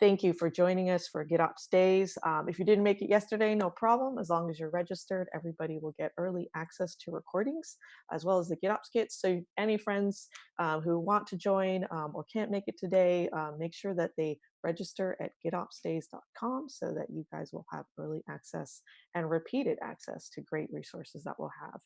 thank you for joining us for GitOps Days. Um, if you didn't make it yesterday, no problem. As long as you're registered, everybody will get early access to recordings as well as the GitOps kits. So any friends um, who want to join um, or can't make it today, um, make sure that they register at gitopsdays.com so that you guys will have early access and repeated access to great resources that we'll have.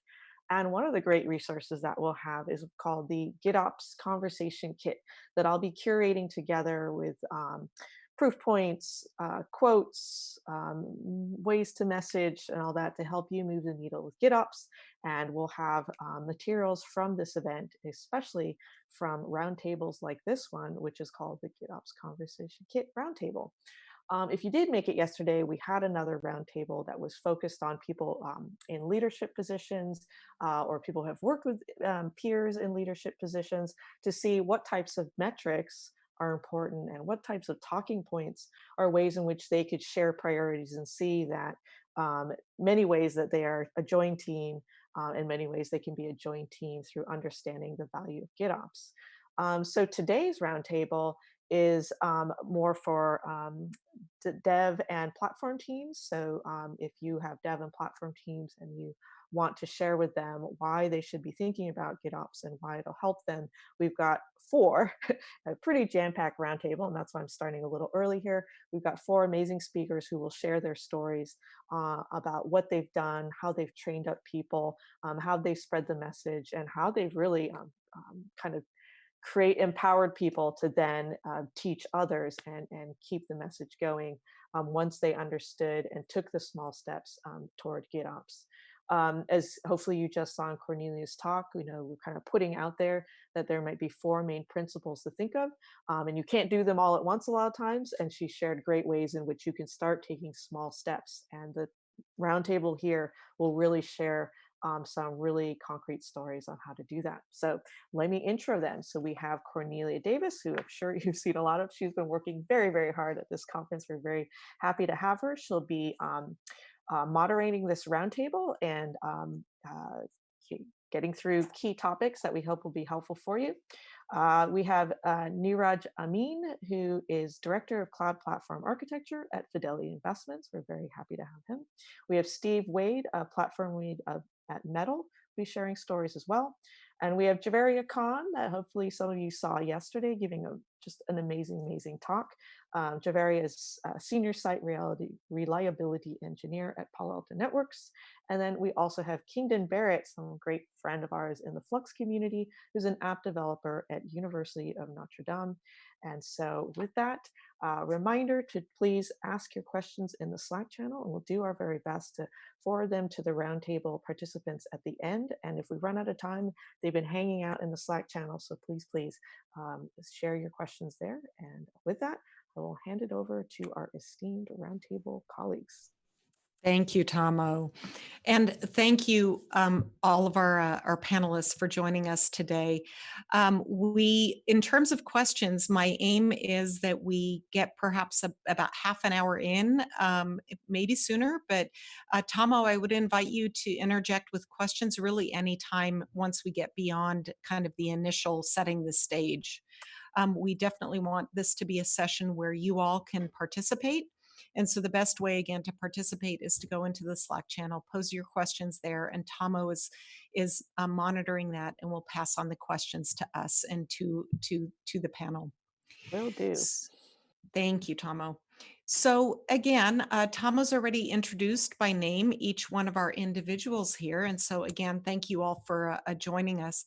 And one of the great resources that we'll have is called the GitOps Conversation Kit that I'll be curating together with um, proof points, uh, quotes, um, ways to message and all that to help you move the needle with GitOps. And we'll have um, materials from this event, especially from roundtables like this one, which is called the GitOps Conversation Kit Roundtable. Um, if you did make it yesterday, we had another roundtable that was focused on people um, in leadership positions uh, or people who have worked with um, peers in leadership positions to see what types of metrics are important and what types of talking points are ways in which they could share priorities and see that um, many ways that they are a joint team uh, in many ways they can be a joint team through understanding the value of GitOps. Um, so today's roundtable is um, more for um, dev and platform teams. So um, if you have dev and platform teams and you want to share with them why they should be thinking about GitOps and why it'll help them, we've got four, a pretty jam-packed roundtable, and that's why I'm starting a little early here. We've got four amazing speakers who will share their stories uh, about what they've done, how they've trained up people, um, how they've spread the message, and how they've really um, um, kind of create empowered people to then uh, teach others and, and keep the message going um, once they understood and took the small steps um, toward GitOps. Um, as hopefully you just saw in Cornelia's talk, you know, we're kind of putting out there that there might be four main principles to think of, um, and you can't do them all at once a lot of times. And she shared great ways in which you can start taking small steps. And the roundtable here will really share um, some really concrete stories on how to do that. So let me intro them. So we have Cornelia Davis, who I'm sure you've seen a lot of. She's been working very, very hard at this conference. We're very happy to have her. She'll be um, uh, moderating this roundtable and um, uh, getting through key topics that we hope will be helpful for you. Uh, we have uh, Niraj Amin, who is Director of Cloud Platform Architecture at Fidelity Investments. We're very happy to have him. We have Steve Wade, a platform lead of, at Metal, be sharing stories as well. And we have Javeria Khan that hopefully some of you saw yesterday giving a, just an amazing, amazing talk. Um, is a senior site reality, reliability engineer at Palo Alto Networks. And then we also have Kingdon Barrett, some great friend of ours in the Flux community, who's an app developer at University of Notre Dame. And so with that, uh, reminder to please ask your questions in the Slack channel and we'll do our very best to forward them to the roundtable participants at the end. And if we run out of time, they've been hanging out in the Slack channel. So please, please um, share your questions there. And with that, I will hand it over to our esteemed roundtable colleagues. Thank you, Tomo. And thank you, um, all of our, uh, our panelists for joining us today. Um, we, in terms of questions, my aim is that we get perhaps a, about half an hour in, um, maybe sooner, but uh, Tomo, I would invite you to interject with questions really anytime once we get beyond kind of the initial setting the stage. Um, we definitely want this to be a session where you all can participate and so the best way again to participate is to go into the Slack channel, pose your questions there, and Tomo is is uh, monitoring that and will pass on the questions to us and to to to the panel. Will do. Thank you, Tomo. So again, uh, Tomo's already introduced by name each one of our individuals here. And so again, thank you all for uh, joining us.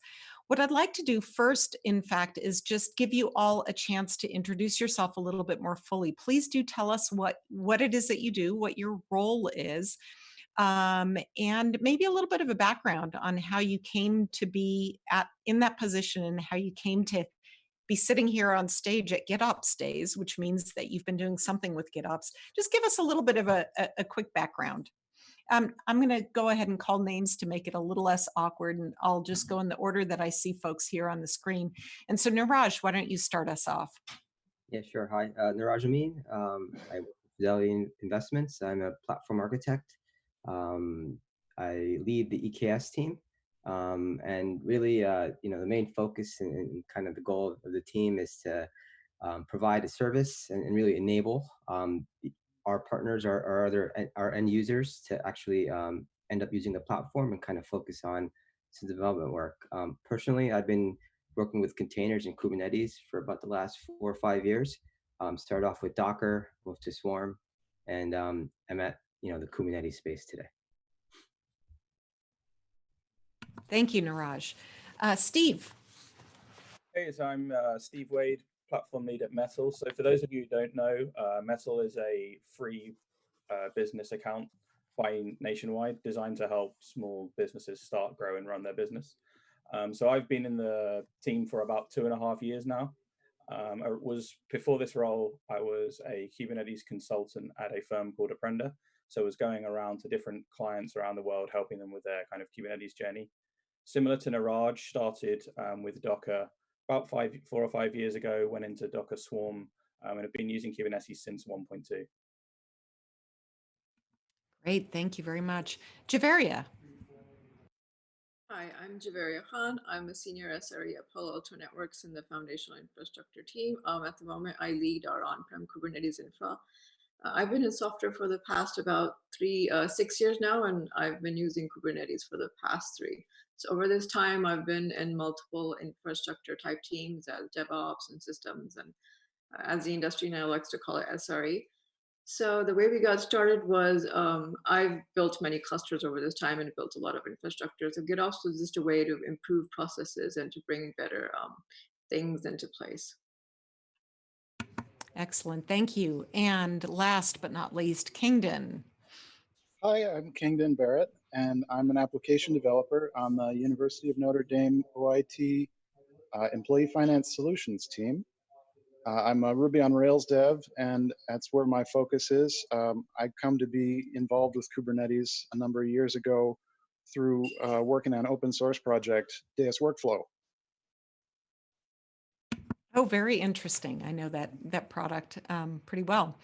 What I'd like to do first, in fact, is just give you all a chance to introduce yourself a little bit more fully. Please do tell us what, what it is that you do, what your role is, um, and maybe a little bit of a background on how you came to be at in that position and how you came to be sitting here on stage at GitOps days, which means that you've been doing something with GitOps. Just give us a little bit of a, a, a quick background. Um, I'm going to go ahead and call names to make it a little less awkward, and I'll just go in the order that I see folks here on the screen. And so, Niraj, why don't you start us off? Yeah, sure. Hi, uh, Niraj Amin. Um, I work Fidelity Investments. I'm a platform architect. Um, I lead the EKS team. Um, and really, uh, you know, the main focus and, and, kind of the goal of the team is to um, provide a service and, and really enable um, the- our partners, our, our other our end users to actually um, end up using the platform and kind of focus on some development work. Um, personally, I've been working with containers and Kubernetes for about the last four or five years. Um, started off with Docker, moved to Swarm, and um, I'm at you know the Kubernetes space today. Thank you, Niraj. Uh, Steve, Hey, so I'm uh, Steve Wade, platform lead at Metal. So for those of you who don't know, uh, Metal is a free uh, business account by Nationwide designed to help small businesses start, grow, and run their business. Um, so I've been in the team for about two and a half years now. Um, I was before this role, I was a Kubernetes consultant at a firm called Apprenda. So I was going around to different clients around the world, helping them with their kind of Kubernetes journey. Similar to Niraj, started um, with Docker about five, four or five years ago, went into Docker Swarm um, and have been using Kubernetes since 1.2. great. Thank you very much. Javeria. Hi, I'm Javeria Khan. I'm a senior SRE at Palo Alto Networks in the foundational infrastructure team. Um, at the moment, I lead our on-prem Kubernetes infra. Uh, I've been in software for the past about three, uh, six years now, and I've been using Kubernetes for the past three. So over this time, I've been in multiple infrastructure type teams as DevOps and systems, and uh, as the industry now likes to call it SRE. So the way we got started was um, I've built many clusters over this time and built a lot of infrastructure. So GitOps was just a way to improve processes and to bring better um, things into place. excellent. Thank you. And last but not least, Kingdon. Hi, I'm Kingdon Barrett, and I'm an application developer on the University of Notre Dame OIT uh, Employee Finance Solutions team. Uh, I'm a Ruby on Rails dev, and that's where my focus is. Um, I come to be involved with Kubernetes a number of years ago through uh, working on open source project Deis Workflow. Oh, very interesting. I know that that product um, pretty well.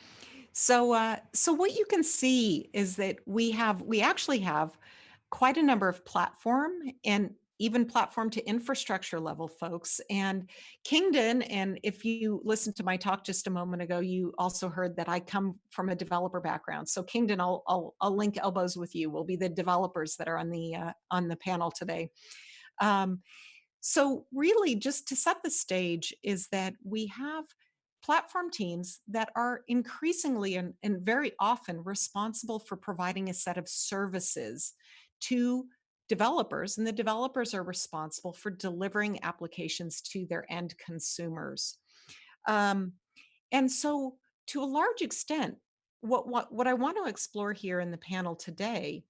So, uh, so what you can see is that we have we actually have quite a number of platform and even platform to infrastructure level folks. And Kingdon, and if you listened to my talk just a moment ago, you also heard that I come from a developer background. So Kingdon, I'll I'll, I'll link elbows with you. We'll be the developers that are on the uh, on the panel today. Um, so really just to set the stage is that we have platform teams that are increasingly and, and very often responsible for providing a set of services to developers and the developers are responsible for delivering applications to their end consumers. Um, and so to a large extent, what, what, what I want to explore here in the panel today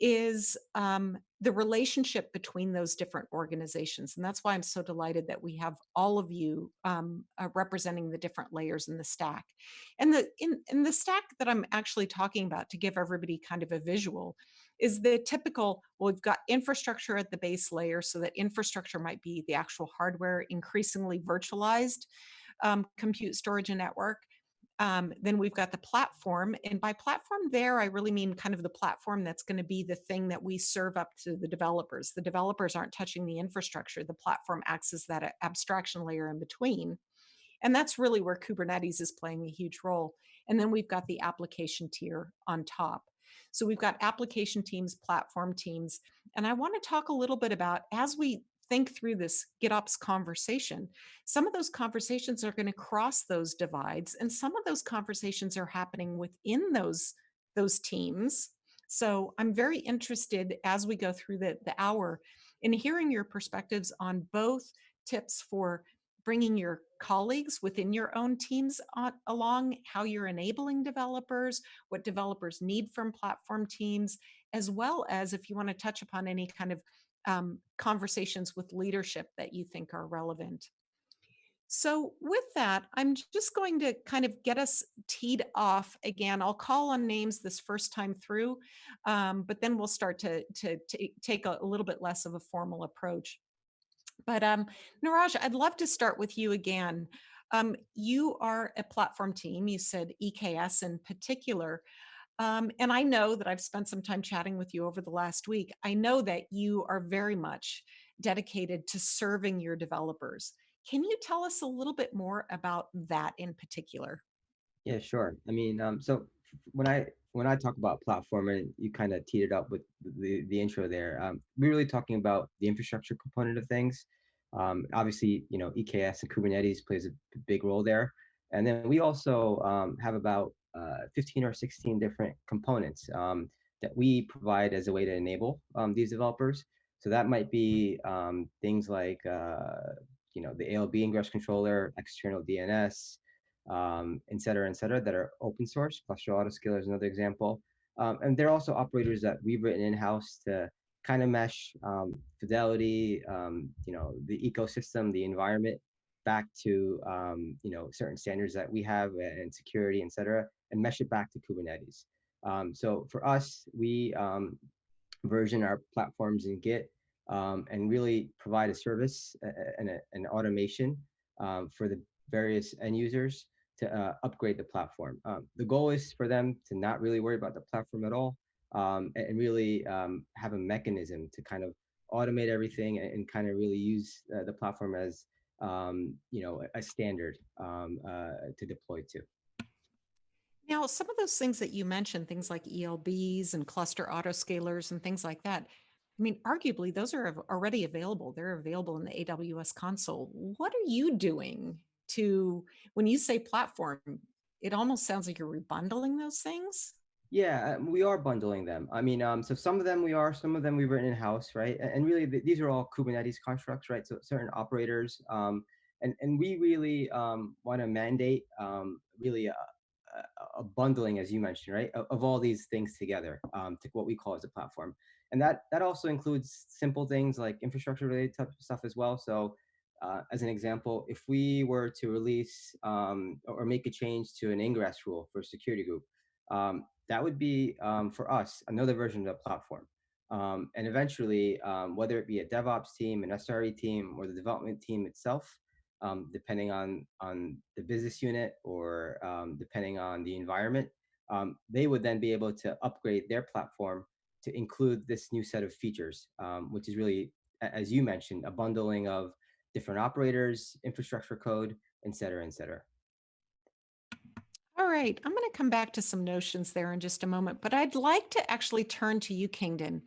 is um, the relationship between those different organizations. And that's why I'm so delighted that we have all of you um, uh, representing the different layers in the stack. And the in, in the stack that I'm actually talking about to give everybody kind of a visual is the typical, well, we've got infrastructure at the base layer so that infrastructure might be the actual hardware, increasingly virtualized um, compute storage and network. Um, then we've got the platform. And by platform there, I really mean kind of the platform that's going to be the thing that we serve up to the developers. The developers aren't touching the infrastructure. The platform acts as that abstraction layer in between. And that's really where Kubernetes is playing a huge role. And then we've got the application tier on top. So we've got application teams, platform teams. And I want to talk a little bit about as we think through this GitOps conversation, some of those conversations are going to cross those divides, and some of those conversations are happening within those those teams. So I'm very interested as we go through the, the hour in hearing your perspectives on both tips for bringing your colleagues within your own teams on, along, how you're enabling developers, what developers need from platform teams, as well as if you want to touch upon any kind of um, conversations with leadership that you think are relevant. So with that, I'm just going to kind of get us teed off again. I'll call on names this first time through, um, but then we'll start to, to, to take a, a, little bit less of a formal approach. But um, I'd love to start with you again. Um, you are a platform team, you said EKS in particular. Um, and I know that I've spent some time chatting with you over the last week. I know that you are very much dedicated to serving your developers. Can you tell us a little bit more about that in particular? Yeah, sure. I mean, um, so when I when I talk about platform, and you kind of teed it up with the the intro there, um, we're really talking about the infrastructure component of things. Um, obviously, you know, EKS and Kubernetes plays a big role there, and then we also um, have about 15 or 16 different components um, that we provide as a way to enable um, these developers. So that might be um, things like, uh, you know, the ALB ingress controller, external DNS, um, et cetera, et cetera, that are open source. Cluster Autoscaler is another example. Um, and they're also operators that we've written in-house to kind of mesh um, fidelity, um, you know, the ecosystem, the environment back to, um, you know, certain standards that we have and security, et cetera, and mesh it back to Kubernetes. Um, so for us, we um, version our platforms in Git um, and really provide a service and an automation um, for the various end users to uh, upgrade the platform. Um, the goal is for them to not really worry about the platform at all um, and, really have a mechanism to kind of automate everything and, and kind of really use uh, the platform as you know a, standard uh, to deploy to. Now, some of those things that you mentioned, things like ELBs and cluster autoscalers and things like that, I mean, arguably, those are already available. They're available in the AWS console. What are you doing to, when you say platform, it almost sounds like you're rebundling those things? Yeah, um, we are bundling them. I mean, um, so some of them we are, some of them we've written in house, right? And really, th- these are all Kubernetes constructs, right? So certain operators, um, and and we really um, want to mandate um, really a, a, bundling, as you mentioned, right, of, of all these things together um, to what we call as a platform, and that that also includes simple things like infrastructure related stuff as well. So. Uh, as an example, if we were to release um, or or make a change to an ingress rule for a security group, um, that would be um, for us another version of the platform. Um, and eventually, um, whether it be a DevOps team, an SRE team, or the development team itself, um, depending on on the business unit or um, depending on the environment, um, they would then be able to upgrade their platform to include this new set of features, um, which is really, as you mentioned, a bundling of different operators, infrastructure code, et cetera, et cetera. All right, I'm going to come back to some notions there in just a moment, but I'd like to actually turn to you, Kingdon,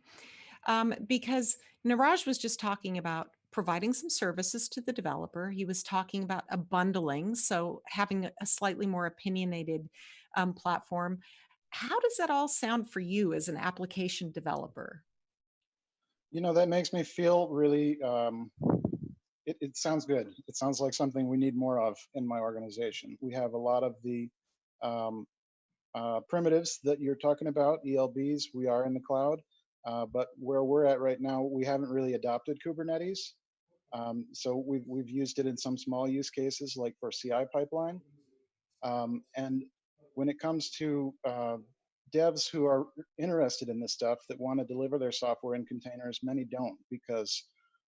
um, because Niraj was just talking about providing some services to the developer. He was talking about a bundling, so having a slightly more opinionated um, platform. How does that all sound for you as an application developer? You know, that makes me feel really, um, it, it sounds good. It sounds like something we need more of in my organization. We have a lot of the um, uh, primitives that you're talking about, ELBs, we are in the cloud. Uh, but where we're at right now, we haven't really adopted Kubernetes. Um, so we've, we've used it in some small use cases like for CI pipeline. Um, and when it comes to uh, devs who are interested in this stuff that want to deliver their software in containers, many don't because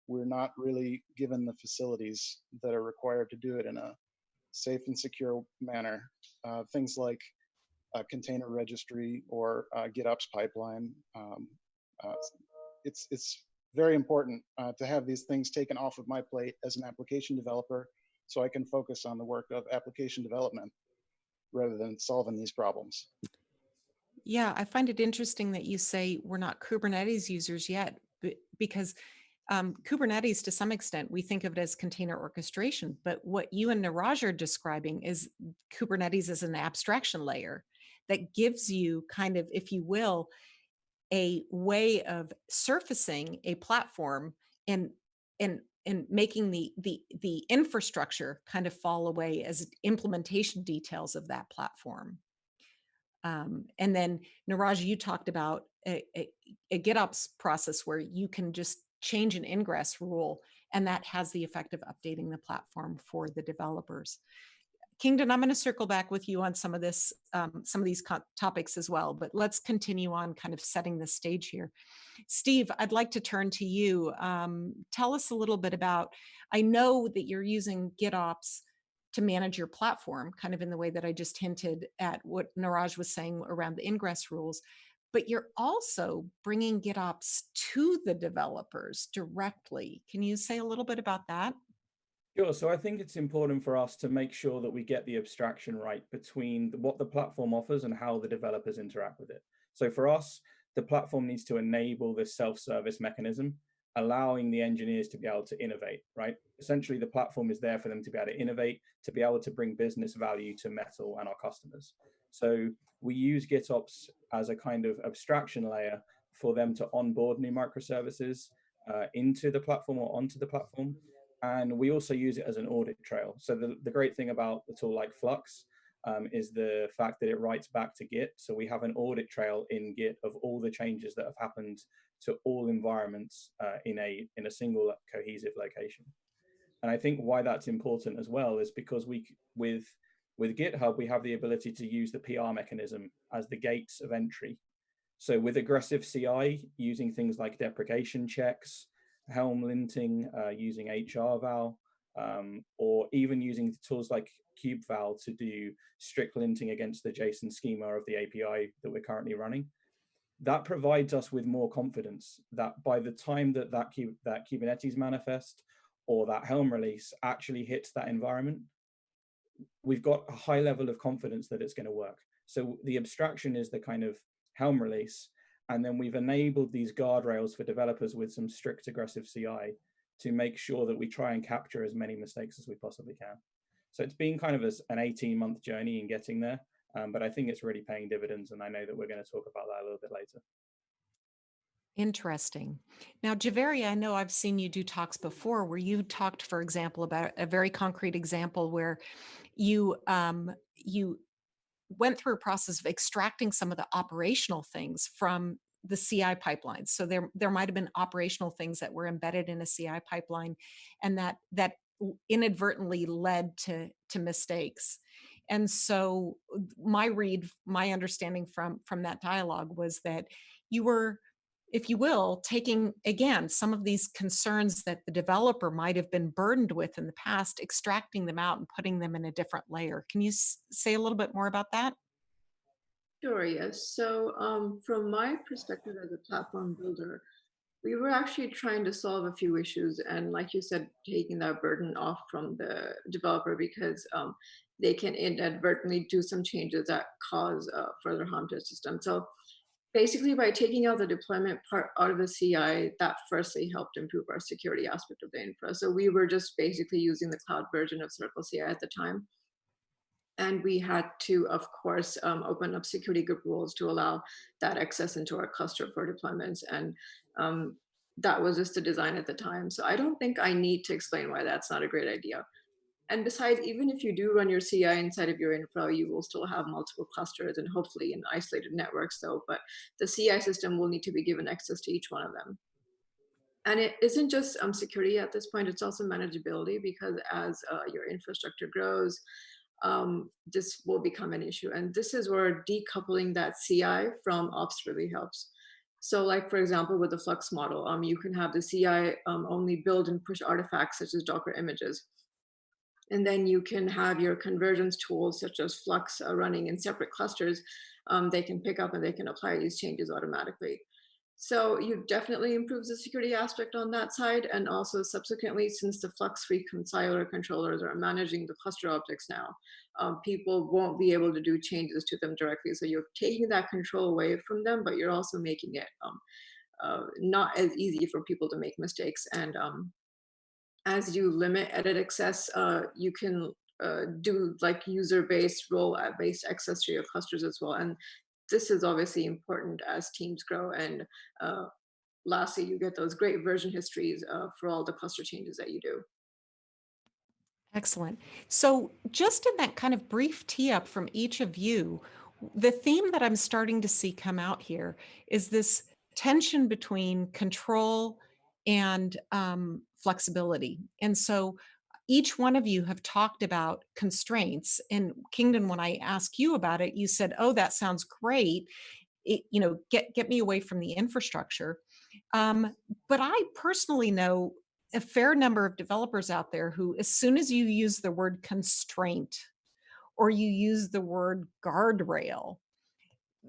we're not really given the facilities that are required to do it in a safe and secure manner. Uh, things like a container registry or GitOps pipeline. Um, uh, it's it's very important uh, to have these things taken off of my plate as an application developer, so I can focus on the work of application development rather than solving these problems. Yeah, I find it interesting that you say we're not Kubernetes users yet, because um, Kubernetes, to some extent, we think of it as container orchestration. But what you and Niraj are describing is Kubernetes as an abstraction layer that gives you kind of, if you will, a way of surfacing a platform and and and making the the the infrastructure kind of fall away as implementation details of that platform. Um, and then Niraj, you talked about a, a, a GitOps process where you can just change an ingress rule, and that has the effect of updating the platform for the developers. Kingdon, I'm going to circle back with you on some of this, um, some of these topics as well, but let's continue on kind of setting the stage here. Steve, I'd like to turn to you. Um, tell us a little bit about, I know that you're using GitOps to manage your platform, kind of in the way that I just hinted at what Niraj was saying around the ingress rules, but you're also bringing GitOps to the developers directly. Can you say a little bit about that? Sure. So I think it's important for us to make sure that we get the abstraction right between what the platform offers and how the developers interact with it. So for us, the platform needs to enable this self-service mechanism, allowing the engineers to be able to innovate, right? Essentially, the platform is there for them to be able to innovate, to be able to bring business value to Metal and our customers. So we use GitOps as a kind of abstraction layer for them to onboard new microservices uh, into the platform or onto the platform. And we also use it as an audit trail. So the, the great thing about the tool like Flux um, is the fact that it writes back to Git. So we have an audit trail in Git of all the changes that have happened to all environments uh, in a in a single cohesive location. And I think why that's important as well is because we with with GitHub we have the ability to use the PR mechanism as the gates of entry. So with aggressive CI, using things like deprecation checks, Helm linting, uh, using HRVal, um, or even using tools like KubeVal to do strict linting against the JSON schema of the API that we're currently running. That provides us with more confidence that by the time that that, that Kubernetes manifest or that Helm release actually hits that environment, we've got a high level of confidence that it's going to work. So the abstraction is the kind of Helm release, and then we've enabled these guardrails for developers with some strict aggressive CI to make sure that we try and capture as many mistakes as we possibly can. So it's been kind of a, an 18 month journey in getting there, um, but I think it's really paying dividends. And I know that we're going to talk about that a little bit later. Interesting. Now, Javeri, I know I've seen you do talks before where you talked, for example, about a very concrete example where you um, you went through a process of extracting some of the operational things from the CI pipelines. So there there might have been operational things that were embedded in a CI pipeline, and that that inadvertently led to to mistakes. And so my read, my understanding from from that dialogue was that you were if you will, taking again some of these concerns that the developer might have been burdened with in the past, extracting them out and putting them in a different layer. Can you say a little bit more about that? Sure, yes. So um, from my perspective as a platform builder, we were actually trying to solve a few issues and like you said, taking that burden off from the developer because um, they can inadvertently do some changes that cause uh, further harm to the system. So basically by taking out the deployment part out of the CI, that firstly helped improve our security aspect of the infra. So we were just basically using the cloud version of Circle CI at the time. And we had to, of course, um, open up security group rules to allow that access into our cluster for deployments. And um, that was just the design at the time. So I don't think I need to explain why that's not a great idea. And besides, even if you do run your CI inside of your infra, you will still have multiple clusters and hopefully in isolated networks though, but the CI system will need to be given access to each one of them. And it isn't just um, security at this point, it's also manageability because as uh, your infrastructure grows, um, this will become an issue. And this is where decoupling that CI from ops really helps. So like, for example, with the Flux model, um, you can have the CI um, only build and push artifacts such as Docker images. And then you can have your convergence tools such as Flux uh, running in separate clusters. Um, they can pick up and they can apply these changes automatically. So you definitely improves the security aspect on that side. And also subsequently, since the Flux reconciler controllers are managing the cluster objects now, um, people won't be able to do changes to them directly. So you're taking that control away from them, but you're also making it um, uh, not as easy for people to make mistakes. And um, as you limit edit access, uh, you can uh, do like user-based role-based access to your clusters as well. And this is obviously important as teams grow. And uh, lastly, you get those great version histories uh, for all the cluster changes that you do. Excellent. So just in that kind of brief tee up from each of you, the theme that I'm starting to see come out here is this tension between control and um, flexibility. And so each one of you have talked about constraints and Kingdon, when I asked you about it, you said, oh, that sounds great. It, you know, get, get me away from the infrastructure. Um, but I personally know a fair number of developers out there who, as soon as you use the word constraint or you use the word guardrail,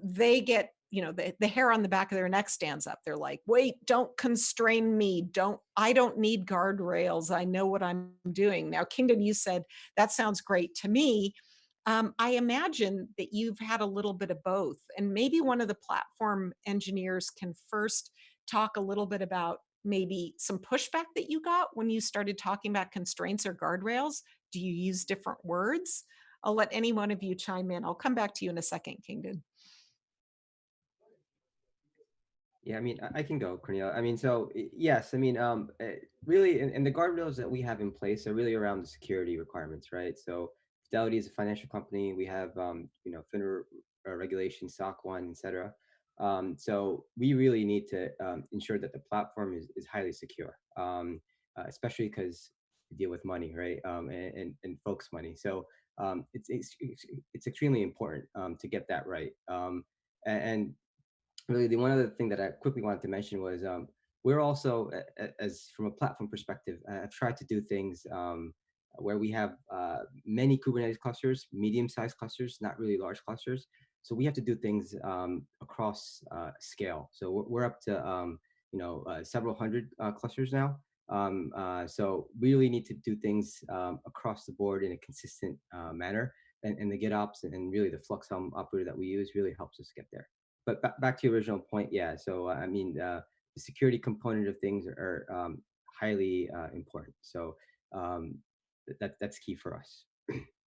they get you know, the, the hair on the back of their neck stands up. They're like, wait, don't constrain me. Don't, I don't need guardrails. I know what I'm doing. Now, Kingdon, you said that sounds great to me. Um, I imagine that you've had a little bit of both. And maybe one of the platform engineers can first talk a little bit about maybe some pushback that you got when you started talking about constraints or guardrails. Do you use different words? I'll let any one of you chime in. I'll come back to you in a second, Kingdon. Yeah, I mean, I- can go, Cornelia. I mean, so yes, I mean, um, eh, really, and, and the guardrails that we have in place are really around the security requirements, right? So Fidelity is a financial company. We have, um, you know, FINRA uh, regulation, SOC 1, et cetera. Um, so we really need to um, ensure that the platform is, is highly secure, um, uh, especially because we deal with money, right? Um, and, and, and folks' money. So um, it's, it's, it's extremely important um, to get that right. And really the one other thing that I quickly wanted to mention was um, we're also as from a platform perspective, I've tried to do things um, where we have uh, many Kubernetes clusters, medium-sized clusters, not really large clusters. So we have to do things um, across uh, scale. So we're, up to um, you know uh, several hundred uh, clusters now. Um, uh, so we really need to do things um, across the board in a consistent uh, manner. And, and the GitOps and really the Flux Helm operator that we use really helps us get there but ba- back to your original point, yeah. So I mean, uh, the security component of things are um, highly uh, important. So um, th- that that's key for us.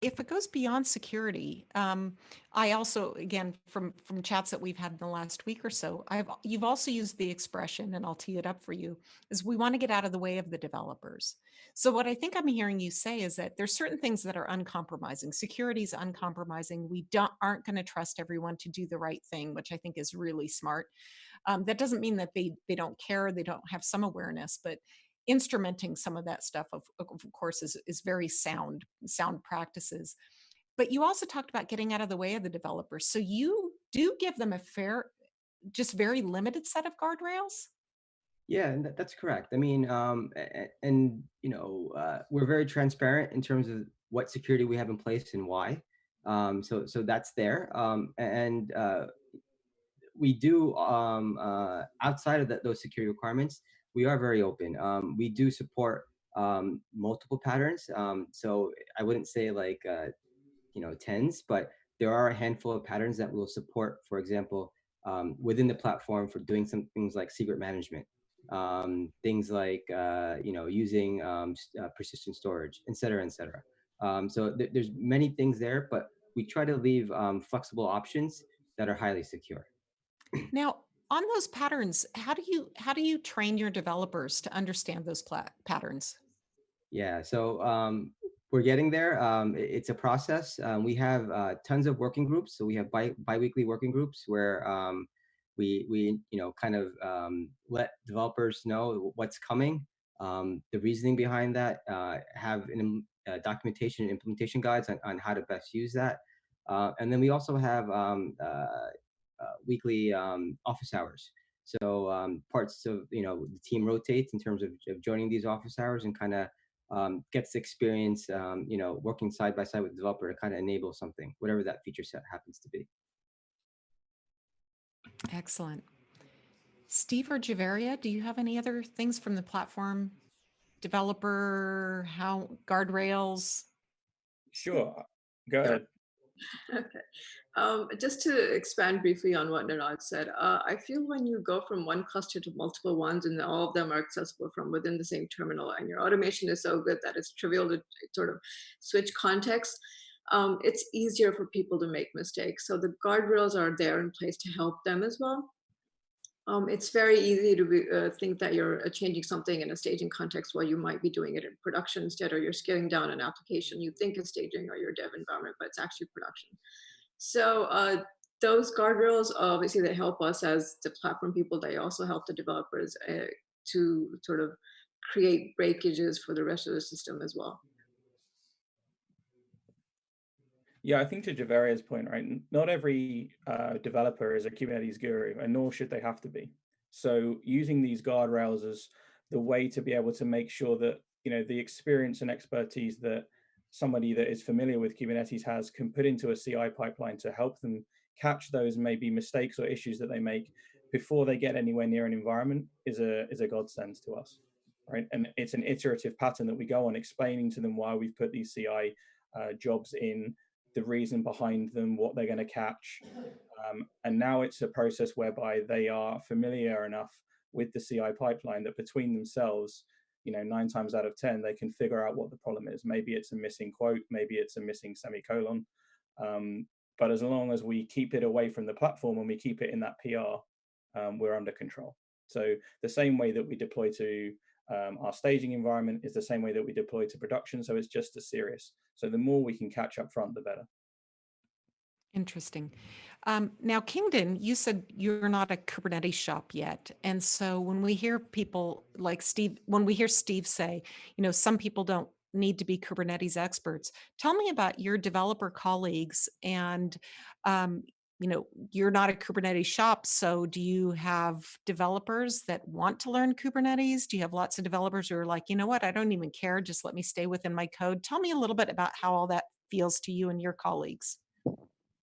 if it goes beyond security, um, I also, again, from from chats that we've had in the last week or so, I've you've also used the expression, and I'll tee it up for you, is we want to get out of the way of the developers. So what I think I'm hearing you say is that there's certain things that are uncompromising. Security is uncompromising. We don't aren't going to trust everyone to do the right thing, which I think is really smart. Um, that doesn't mean that they they don't care, they don't have some awareness, but instrumenting some of that stuff of, of course is, is very sound sound practices but you also talked about getting out of the way of the developers so you do give them a fair just very limited set of guardrails Yeah, that's correct. I mean, um, and you know, uh, we're very transparent in terms of what security we have in place and why. Um, so so that's there. Um, and uh, we do um, uh, outside of that, those security requirements, we are very open. Um, we do support um, multiple patterns. Um, so I wouldn't say like uh, you know tens, but there are a handful of patterns that will support, for example, um, within the platform for doing some things like secret management, um, things like uh, you know using um, uh, persistent storage, et cetera, et cetera. Um, so th- there's many things there, but we try to leave um, flexible options that are highly secure. now on those patterns how do you how do you train your developers to understand those patterns Yeah, so um, we're getting there. Um, i- it's a process. Um, we have uh, tons of working groups. So we have bi biweekly working groups where um, we we you know kind of um, let developers know what's coming, um, the reasoning behind that, uh, have an, uh, documentation and implementation guides on, on how to best use that, uh, and then we also have uh, weekly um, office hours. So um, parts of you know the team rotates in terms of, of joining these office hours and kind of um, gets experience, um, you know, working side by side with the developer to kind of enable something, whatever that feature set happens to be. excellent steve or Javeria, do you have any other things from the platform developer how guardrails Sure. Go ahead. Okay. Um, just to expand briefly on what Niraj said, uh, I feel when you go from one cluster to multiple ones and all of them are accessible from within the same terminal and your automation is so good that it's trivial to sort of switch context, um, it's easier for people to make mistakes. So the guardrails are there in place to help them as well. Um, it's very easy to be, uh, think that you're uh, changing something in a staging context while you might be doing it in production instead, or you're scaling down an application you think is staging or your dev environment, but it's actually production. So uh, those guardrails, obviously, they help us as the platform people. They also help the developers uh, to sort of create breakages for the rest of the system as well. Yeah, I think to Javeria's point, right? Not every uh, developer is a Kubernetes guru, and nor should they have to be. So using these guardrails as the way to be able to make sure that you know the experience and expertise that somebody that is familiar with Kubernetes has can put into a CI pipeline to help them catch those maybe mistakes or issues that they make before they get anywhere near an environment is a is a godsend to us right and it's an iterative pattern that we go on explaining to them why we've put these ci uh, jobs in the reason behind them what they're going to catch um, and now it's a process whereby they are familiar enough with the ci pipeline that between themselves you know nine times out of ten they can figure out what the problem is maybe it's a missing quote maybe it's a missing semicolon um, but as long as we keep it away from the platform and we keep it in that pr um, we're under control. So the same way that we deploy to um, our staging environment is the same way that we deploy to production. So it's just as serious. So the more we can catch up front, the better. Interesting. Um, now, Kingdon, you said you're not a Kubernetes shop yet. And so when we hear people like Steve, when we hear Steve say, you know, some people don't need to be Kubernetes experts, tell me about your developer colleagues and, um, you know, you're not a Kubernetes shop. So do you have developers that want to learn Kubernetes? Do you have lots of developers who are like, you know what, I don't even care. Just let me stay within my code. Tell me a little bit about how all that feels to you and your colleagues.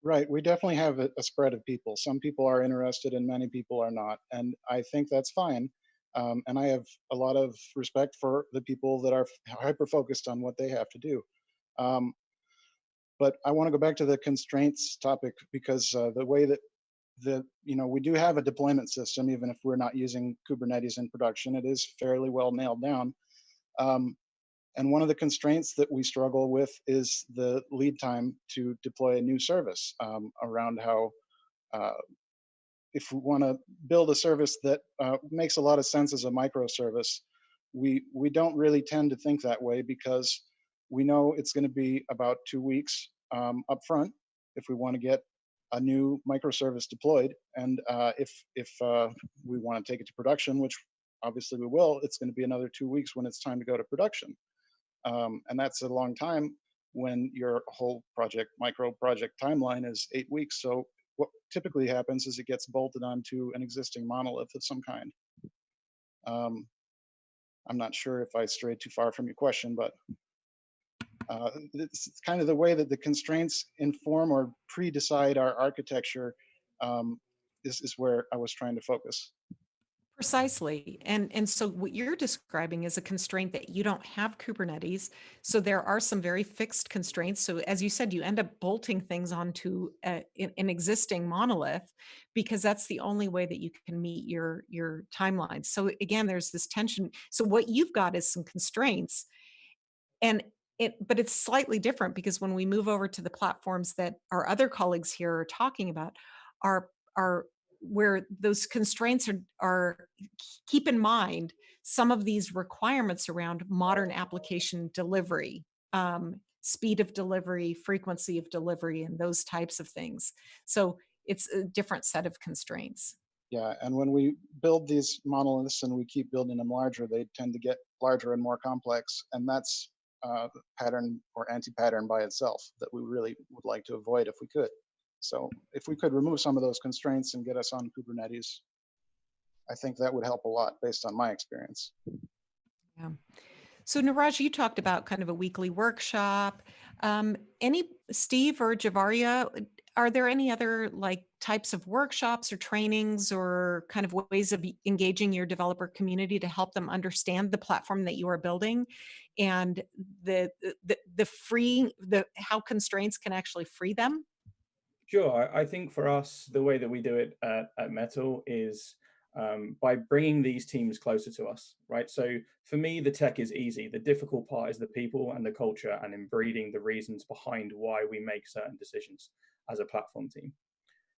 Right. We definitely have a, spread of people. Some people are interested and many people are not. And I think that's fine. Um, and I have a lot of respect for the people that are hyper focused on what they have to do. Um, but I want to go back to the constraints topic because uh, the way that the you know we do have a deployment system, even if we're not using Kubernetes in production, it is fairly well nailed down. Um, and one of the constraints that we struggle with is the lead time to deploy a new service um, around how uh, if we want to build a service that uh, makes a lot of sense as a microservice, we we don't really tend to think that way because we know it's going to be about two weeks um, up front if we want to get a new microservice deployed. And uh, if, if uh, we want to take it to production, which obviously we will, it's going to be another two weeks when it's time to go to production. Um, and that's a long time when your whole project, micro project timeline is eight weeks. So what typically happens is it gets bolted onto an existing monolith of some kind. Um, I'm not sure if I strayed too far from your question, but uh, it's kind of the way that the constraints inform or pre-decide our architecture um, is, is where I was trying to focus. Precisely. And, and so what you're describing is a constraint that you don't have Kubernetes. So there are some very fixed constraints. So as you said, you end up bolting things onto a, an existing monolith because that's the only way that you can meet your, your timelines. So again, there's this tension. So what you've got is some constraints and it, but it's slightly different because when we move over to the platforms that our other colleagues here are talking about are are where those constraints are, are keep in mind some of these requirements around modern application delivery um, speed of delivery frequency of delivery and those types of things. So it's a different set of constraints. Yeah and when we build these monoliths and we keep building them larger they tend to get larger and more complex and that's uh, pattern or anti-pattern by itself that we really would like to avoid if we could. So if we could remove some of those constraints and get us on Kubernetes, I think that would help a lot based on my experience. Yeah. So Niraj, you talked about kind of a weekly workshop. Um, any Steve or Javeria, are there any other like types of workshops or trainings or kind of ways of engaging your developer community to help them understand the platform that you are building? And the the, the free the how constraints can actually free them? Sure i think for us the way that we do it at, at metal is um, by bringing these teams closer to us, right? So for me, the tech is easy. The difficult part is the people and the culture and in breeding the reasons behind why we make certain decisions as a platform team.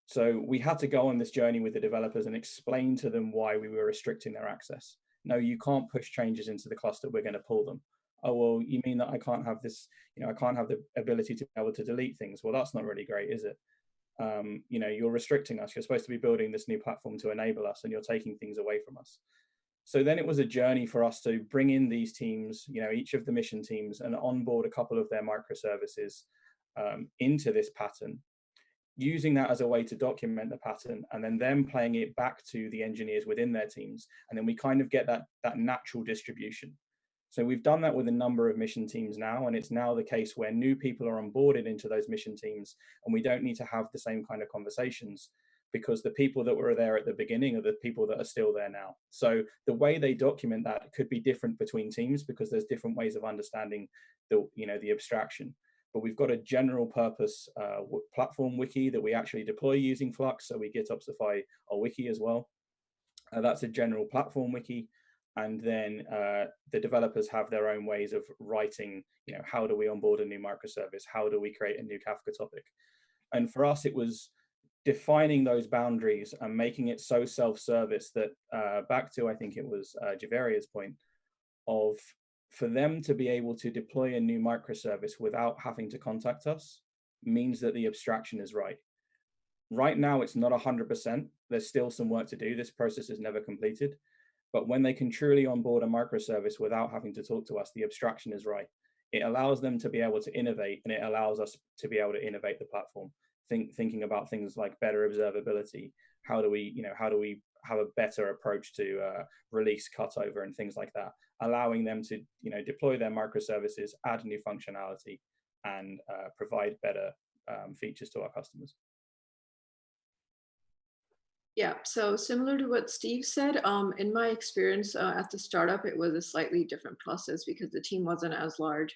So we had to go on this journey with the developers and explain to them why we were restricting their access. No, you can't push changes into the cluster. We're going to pull them. Oh, well, you mean that I can't have this, you know, I can't have the ability to be able to delete things. Well, that's not really great, is it? Um, you know, you're restricting us. You're supposed to be building this new platform to enable us and you're taking things away from us. So then it was a journey for us to bring in these teams, you know, each of the mission teams and onboard a couple of their microservices um, into this pattern using that as a way to document the pattern and then them playing it back to the engineers within their teams and then we kind of get that that natural distribution So we've done that with a number of mission teams now, and it's now the case where new people are onboarded into those mission teams, and we don't need to have the same kind of conversations because the people that were there at the beginning are the people that are still there now. So the way they document that could be different between teams because there's different ways of understanding the you know the abstraction. But we've got a general purpose uh, platform wiki that we actually deploy using Flux, so we GitOpsify our wiki as well. Uh, that's a general platform wiki and then uh, the developers have their own ways of writing you know how do we onboard a new microservice? How do we create a new kafka topic? And for us it was defining those boundaries and making it so self-service that uh, back to i think it was uh, Javeria's point of for them to be able to deploy a new microservice without having to contact us means that the abstraction is right. Right now it's not 100% there's still some work to do. This process is never completed but when they can truly onboard a microservice without having to talk to us, the abstraction is right. It allows them to be able to innovate and it allows us to be able to innovate the platform. Think, thinking about things like better observability. How do we, you know, how do we have a better approach to uh, release cutover and things like that, allowing them to, you know, deploy their microservices, add new functionality, and uh, provide better um, features to our customers. Yeah, so similar to what Steve said, um, in my experience uh, at the startup, it was a slightly different process because the team wasn't as large.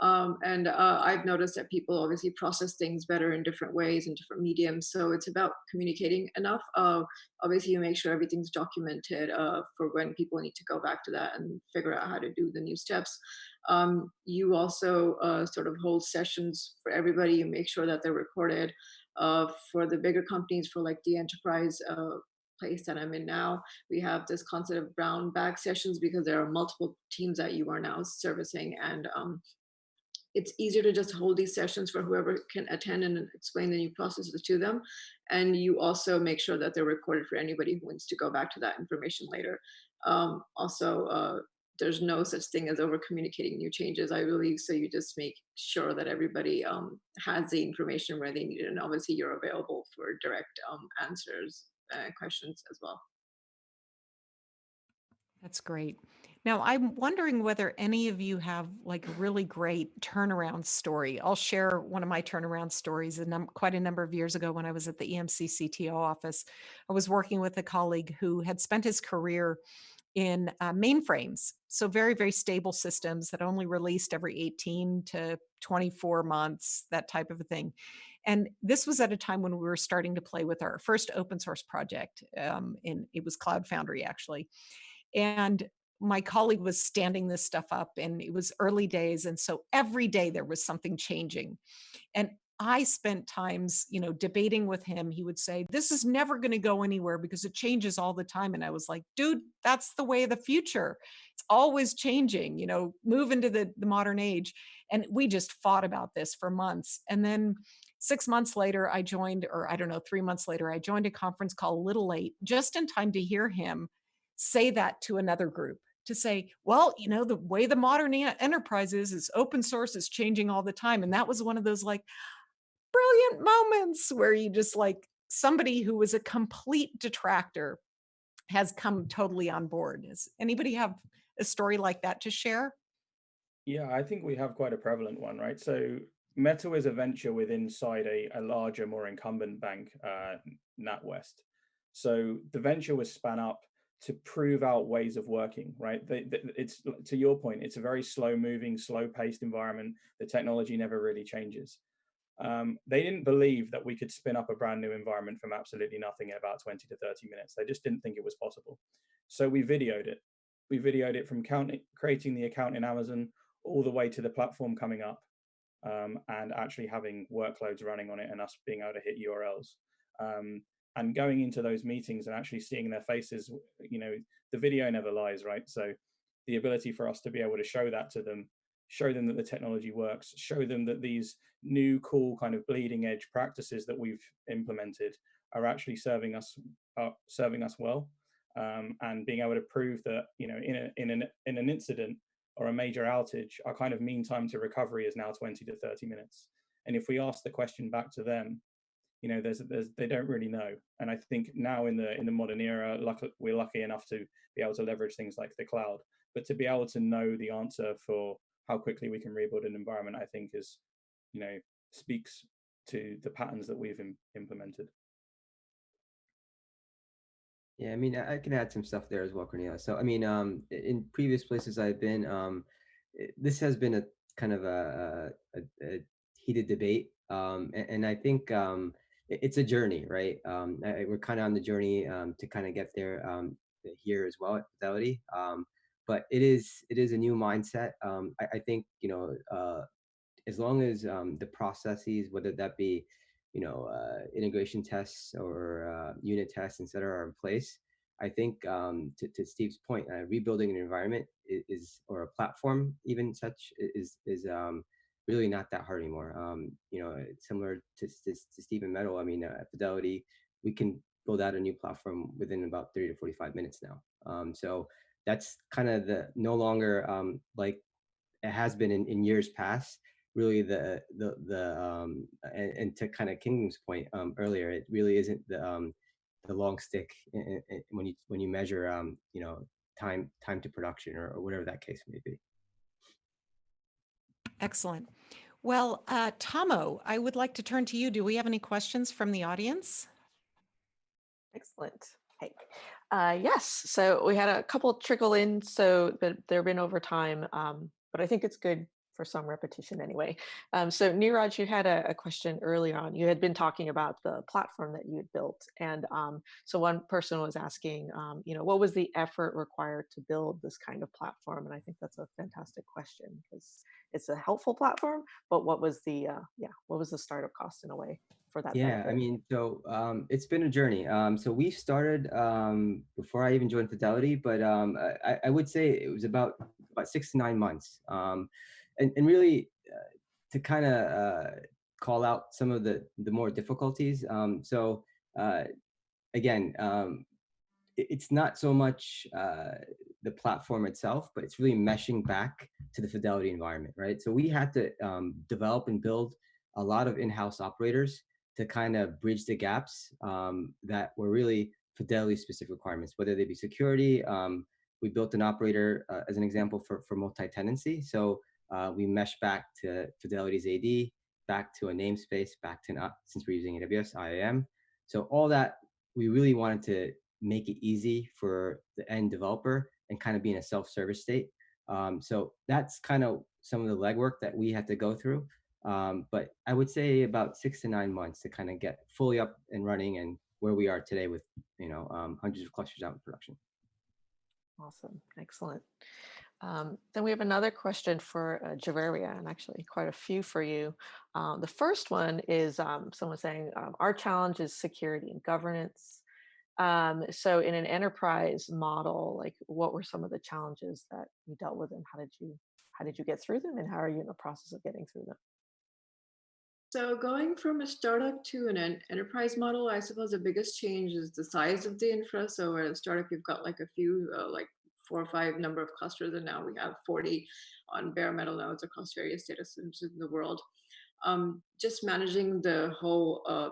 Um, and uh, I've noticed that people obviously process things better in different ways in different mediums. So it's about communicating enough. Uh, obviously, you make sure everything's documented uh, for when people need to go back to that and figure out how to do the new steps. Um, you also uh, sort of hold sessions for everybody. You make sure that they're recorded. Uh, for the bigger companies, for like the enterprise uh, place that I'm in now, we have this concept of brown bag sessions because there are multiple teams that you are now servicing. And um, it's easier to just hold these sessions for whoever can attend and explain the new processes to them. And you also make sure that they're recorded for anybody who wants to go back to that information later. Um, also, uh, there's no such thing as over communicating new changes, I believe. So you just make sure that everybody um, has the information where they need it. And obviously you're available for direct um, answers and questions as well. That's great. Now, I'm wondering whether any of you have like a really great turnaround story. I'll share one of my turnaround stories a num- quite a number of years ago when I was at the EMC CTO office. I was working with a colleague who had spent his career in uh, mainframes. So very, very stable systems that only released every 18 to 24 months, that type of a thing. And this was at a time when we were starting to play with our first open source project. Um, in it was Cloud Foundry actually, and my colleague was standing this stuff up, and it was early days, and so every day there was something changing, and I spent times, you know, debating with him. He would say, This is never going to go anywhere because it changes all the time. And I was like, Dude, that's the way of the future. It's always changing, you know, move into the, the modern age. And we just fought about this for months. And then six months later, I joined, or I don't know, three months later, I joined a conference called a Little Late just in time to hear him say that to another group to say, well, you know, the way the modern enterprise is, is open source is changing all the time. And that was one of those like, brilliant moments where you just like somebody who was a complete detractor has come totally on board. Does anybody have a story like that to share? Yeah, I think we have quite a prevalent one, right? So Mettle is a venture within inside a, a larger, more incumbent bank, uh, NatWest. So the venture was spun up to prove out ways of working, right? They, they, it's to your point, it's a very slow moving, slow paced environment. The technology never really changes. Um, they didn't believe that we could spin up a brand new environment from absolutely nothing in about 20 to 30 minutes. They just didn't think it was possible. So we videoed it. We videoed it from creating the account in Amazon all the way to the platform coming up um, and actually having workloads running on it and us being able to hit URLs. Um, and going into those meetings and actually seeing their faces, you know, the video never lies, right? So the ability for us to be able to show that to them show them that the technology works, show them that these new cool kind of bleeding edge practices that we've implemented are actually serving us uh, serving us well, um, and being able to prove that you know in a, in an in an incident or a major outage, our kind of mean time to recovery is now 20 to 30 minutes. And if we ask the question back to them, you know, there's, there's they don't really know. And I think now in the in the modern era, luck, we're lucky enough to be able to leverage things like the cloud but to be able to know the answer for how quickly we can rebuild an environment, I think is, you know, speaks to the patterns that we've Im implemented. Yeah, I mean, I can add some stuff there as well, Cornelia. So, I mean, um, in previous places I've been, um, this has been a kind of a, a, a heated debate, um, and, and I think um, it's a journey, right? Um, I, we're kind of on the journey um, to kind of get there um, here as well at Fidelity. But it is it is a new mindset. Um, I, I think you know uh, as long as um, the processes, whether that be, you know, uh, integration tests or uh, unit tests, etc., are in place, I think um, to, to Steve's point, uh, rebuilding an environment is, is, or a platform, even such, is is um, really not that hard anymore. Um, you know, similar to, to, to Stephen Mettle. I mean, uh, Fidelity, we can build out a new platform within about 30 to 45 minutes now. Um, so that's kind of the no longer um, like it has been in, in years past really the the the um and, and to kind of Kingdon's point um earlier it really isn't the um the long stick i- i- i- when you when you measure um you know time time to production or, or whatever that case may be Excellent. Well, uh, Tomo, I would like to turn to you. Do we have any questions from the audience? Excellent. Hey, uh, yes. So we had a couple trickle in, so but they've been over time, um, but I think it's good for some repetition anyway. Um, so Niraj, you had a, a question earlier on. You had been talking about the platform that you had built, and um, so one person was asking, um, you know, what was the effort required to build this kind of platform? And I think that's a fantastic question because it's a helpful platform, but what was the uh, yeah, what was the startup cost in a way for that? yeah i mean so um it's been a journey um so we started um before i even joined fidelity but um i, I would say it was about about six to nine months um and, and really uh, to kind of uh, call out some of the the more difficulties um so uh again um it's not so much uh, the platform itself, but it's really meshing back to the Fidelity environment, right? So we had to um, develop and build a lot of in-house operators to kind of bridge the gaps um, that were really Fidelity-specific requirements, whether they be security. Um, we built an operator uh, as an example for for multi-tenancy. So uh, we mesh back to Fidelity's AD, back to a namespace, back to not since we're using AWS IAM. So all that we really wanted to make it easy for the end developer and kind of be in a self-service state. Um, so that's kind of some of the legwork that we had to go through. Um, but I would say about six to nine months to kind of get fully up and running and where we are today with you know um, hundreds of clusters out in production. Awesome, excellent. Um, then we have another question for uh, Javeria, and actually quite a few for you. Uh, the first one is um, someone saying, um, our challenge is security and governance. Um, so in an enterprise model, like what were some of the challenges that you dealt with and how did you, how did you get through them and how are you in the process of getting through them? So going from a startup to an en- enterprise model, I suppose the biggest change is the size of the infra. So where a startup, you've got like a few, uh, like four or five number of clusters, and now we have 40 on bare metal nodes across various data centers in the world. Um, just managing the whole uh,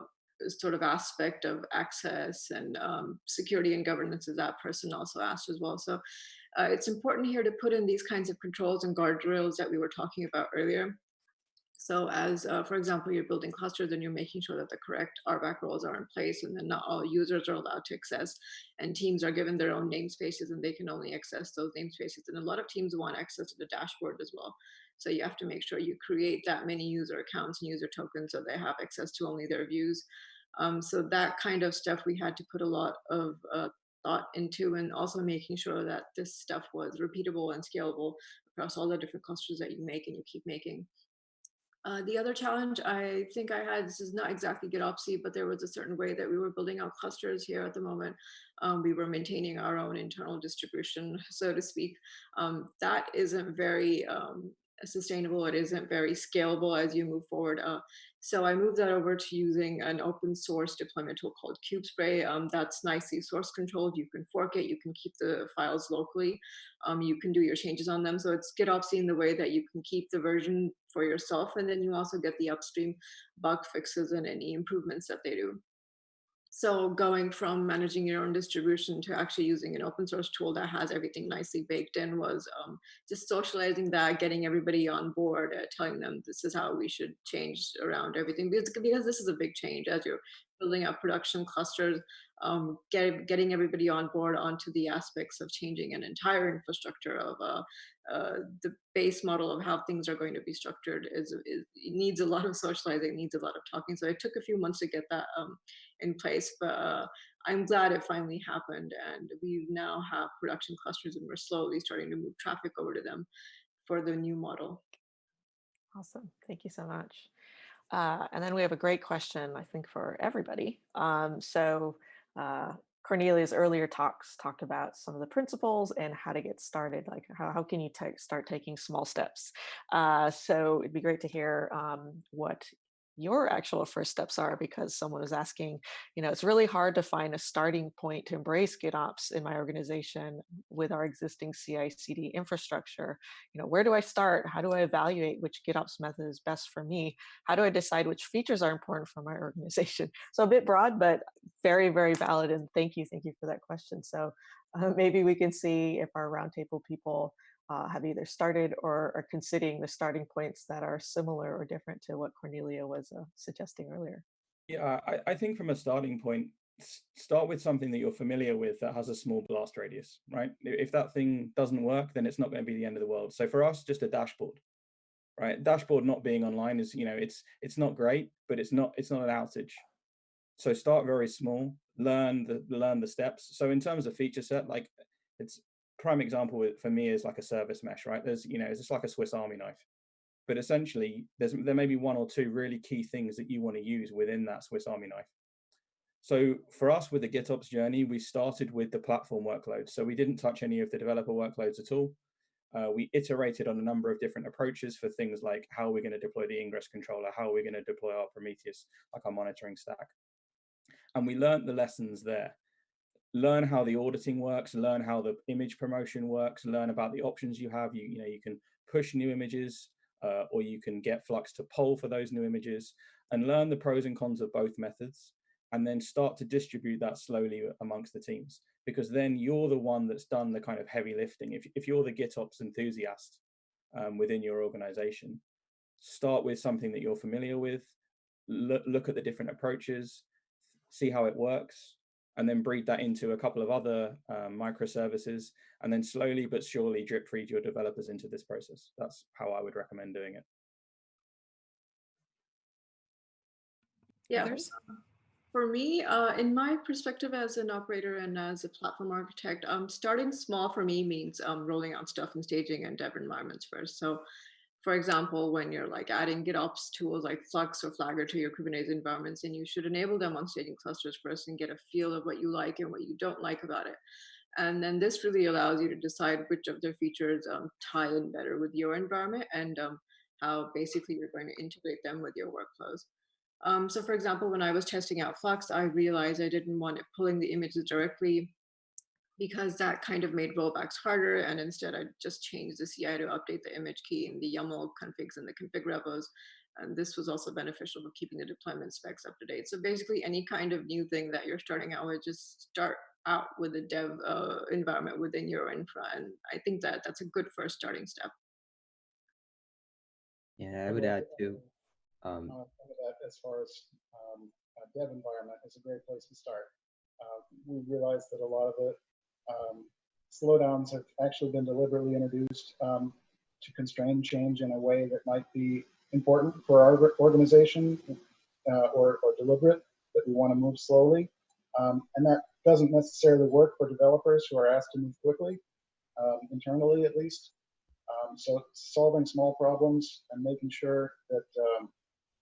sort of aspect of access and um, security and governance is that person also asked as well. So uh, it's important here to put in these kinds of controls and guardrails that we were talking about earlier. So as, uh, for example, you're building clusters and you're making sure that the correct RBAC roles are in place and then not all users are allowed to access and teams are given their own namespaces and they can only access those namespaces. And a lot of teams want access to the dashboard as well. So you have to make sure you create that many user accounts and user tokens so they have access to only their views. Um, so that kind of stuff we had to put a lot of uh, thought into and also making sure that this stuff was repeatable and scalable across all the different clusters that you make and you keep making. Uh, the other challenge I think I had, this is not exactly GitOpsy, but there was a certain way that we were building out clusters here at the moment. Um, we were maintaining our own internal distribution, so to speak. Um, that isn't very um, sustainable. It isn't very scalable as you move forward. Uh, so I moved that over to using an open source deployment tool called KubeSpray. Um, that's nicely source controlled. You can fork it. You can keep the files locally. Um, you can do your changes on them. So it's GitOpsy in the way that you can keep the version for yourself, and then you also get the upstream bug fixes and any improvements that they do. So going from managing your own distribution to actually using an open source tool that has everything nicely baked in was um, just socializing that, getting everybody on board, uh, telling them this is how we should change around everything because, because this is a big change as you're building up production clusters, um, get, getting everybody on board onto the aspects of changing an entire infrastructure of uh, uh, the base model of how things are going to be structured is, is needs a lot of socializing, needs a lot of talking. So it took a few months to get that um, in place, but uh, I'm glad it finally happened. And we now have production clusters and we're slowly starting to move traffic over to them for the new model. Awesome. Thank you so much. Uh, and then we have a great question, I think, for everybody. Um, so uh, Cornelia's earlier talks talked about some of the principles and how to get started, like how, how can you start taking small steps. Uh, so it'd be great to hear um, what your actual first steps are because someone was asking, you know, it's really hard to find a starting point to embrace GitOps in my organization with our existing CI CD infrastructure. You know, where do I start? How do I evaluate which GitOps method is best for me? How do I decide which features are important for my organization? So a bit broad, but very, very valid. And thank you. Thank you for that question. So uh, maybe we can see if our roundtable people uh, have either started or are considering the starting points that are similar or different to what Cornelia was uh, suggesting earlier. Yeah, I, I think from a starting point, start with something that you're familiar with that has a small blast radius, right? If that thing doesn't work, then it's not going to be the end of the world. So for us, just a dashboard, right? Dashboard not being online is, you know, it's it's not great, but it's not it's not an outage. So start very small, learn the learn the steps. So in terms of feature set, like it's prime example for me is like a service mesh, right? There's, you know, it's just like a Swiss Army knife. But essentially, there's there may be one or two really key things that you want to use within that Swiss Army knife. So for us with the GitOps journey, we started with the platform workloads. So we didn't touch any of the developer workloads at all. Uh, we iterated on a number of different approaches for things like how are we going to deploy the ingress controller, how are we going to deploy our Prometheus, like our monitoring stack. And we learned the lessons there learn how the auditing works, learn how the image promotion works, learn about the options you have. You, you know, you can push new images uh, or you can get Flux to poll for those new images and learn the pros and cons of both methods and then start to distribute that slowly amongst the teams because then you're the one that's done the kind of heavy lifting. If, if you're the GitOps enthusiast um, within your organization, start with something that you're familiar with, look, look at the different approaches, see how it works, and then breed that into a couple of other um, microservices, and then slowly but surely drip feed your developers into this process. That's how I would recommend doing it. Yeah. Others? For me, uh, in my perspective as an operator and as a platform architect, um, starting small for me means um, rolling out stuff in staging and dev environments first. So for example, when you're like adding GitOps tools like Flux or Flagger to your Kubernetes environments, and you should enable them on staging clusters first and get a feel of what you like and what you don't like about it. And then this really allows you to decide which of their features um, tie in better with your environment and um, how basically you're going to integrate them with your workflows. Um, so for example, when I was testing out Flux, I realized I didn't want it pulling the images directly because that kind of made rollbacks harder. And instead, I just changed the CI to update the image key in the YAML configs and the config repos. And this was also beneficial for keeping the deployment specs up to date. So basically, any kind of new thing that you're starting out with, just start out with a dev uh, environment within your infra. And I think that that's a good first starting step. Yeah, I would add too. Um, uh, as far as um, a dev environment is a great place to start. Uh, we realized that a lot of it um, slowdowns have actually been deliberately introduced um, to constrain change in a way that might be important for our organization uh, or, or, deliberate, that we want to move slowly. Um, and that doesn't necessarily work for developers who are asked to move quickly, um, internally at least. Um, so solving small problems and making sure that um,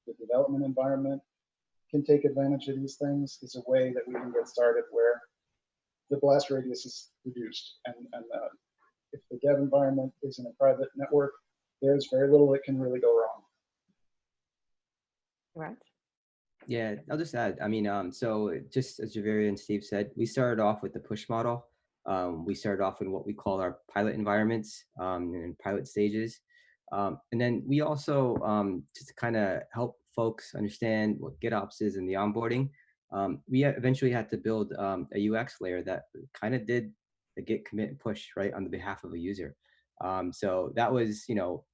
the development environment can take advantage of these things is a way that we can get started where the blast radius is reduced. And, and uh, if the dev environment is in a private network, there's very little that can really go wrong. Right. Yeah, I'll just add, I mean, um, so just as Javeria and Steve said, we started off with the push model. Um, we started off in what we call our pilot environments um, and pilot stages. Um, and then we also, um, just to kind of help folks understand what GitOps is in the onboarding, um, we eventually had to build um, a UX layer that kind of did the git commit and push right on the behalf of a user. Um, so that was, you know,